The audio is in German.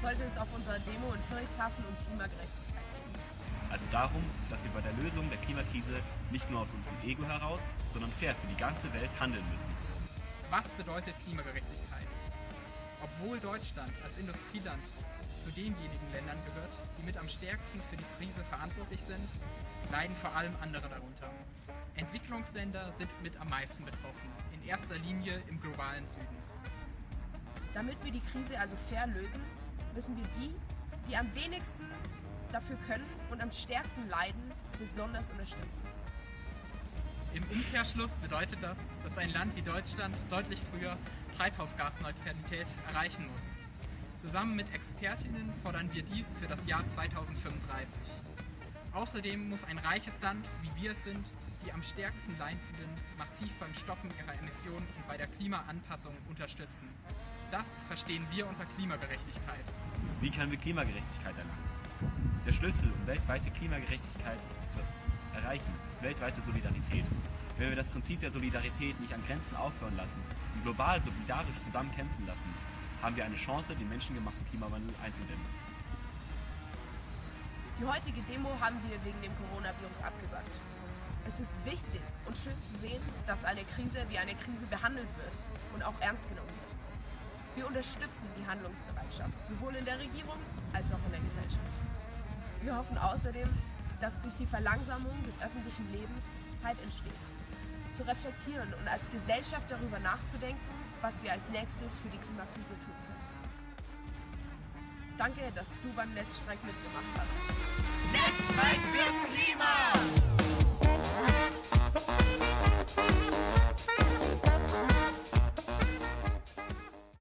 sollte es auf unserer Demo in Friedrichshafen um Klimagerechtigkeit gehen. Also darum, dass wir bei der Lösung der Klimakrise nicht nur aus unserem Ego heraus, sondern fair für die ganze Welt handeln müssen. Was bedeutet Klimagerechtigkeit? Obwohl Deutschland als Industrieland zu denjenigen Ländern gehört, die mit am stärksten für die Krise verantwortlich sind, leiden vor allem andere darunter. Entwicklungsländer sind mit am meisten betroffen, in erster Linie im globalen Süden. Damit wir die Krise also fair lösen, müssen wir die, die am wenigsten dafür können und am stärksten leiden, besonders unterstützen. Im Umkehrschluss bedeutet das, dass ein Land wie Deutschland deutlich früher Treibhausgasneutralität erreichen muss. Zusammen mit Expertinnen fordern wir dies für das Jahr 2035. Außerdem muss ein reiches Land, wie wir es sind, die am stärksten Leidenden massiv beim Stoppen ihrer Emissionen und bei der Klimaanpassung unterstützen. Das verstehen wir unter Klimagerechtigkeit. Wie können wir Klimagerechtigkeit erlangen? Der Schlüssel, um weltweite Klimagerechtigkeit zu erreichen, ist weltweite Solidarität. Wenn wir das Prinzip der Solidarität nicht an Grenzen aufhören lassen und global solidarisch zusammen kämpfen lassen, haben wir eine Chance, den menschengemachten Klimawandel einzudämmen. Die heutige Demo haben wir wegen dem Coronavirus abgesagt. Es ist wichtig und schön zu sehen, dass eine Krise wie eine Krise behandelt wird und auch ernst genommen wird. Wir unterstützen die Handlungsbereitschaft, sowohl in der Regierung als auch in der Gesellschaft. Wir hoffen außerdem, dass durch die Verlangsamung des öffentlichen Lebens Zeit entsteht, zu reflektieren und als Gesellschaft darüber nachzudenken, was wir als nächstes für die Klimakrise tun können. Danke, dass du beim Netzstreik mitgemacht hast. Netzstreik fürs Klima!